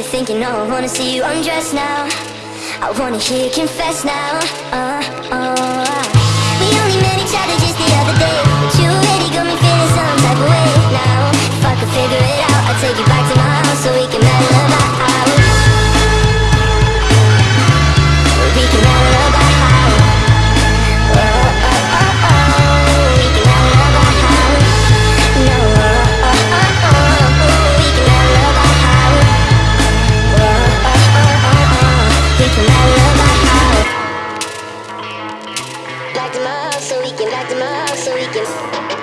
you thinking? No, I wanna see you undress now. I wanna hear you confess now. Uh, uh. We only met each other just the other day. But you already got me feeling some type of way now. If I could figure it out, I'd take you back to my house so we can better love. them up so we can light them up so we can.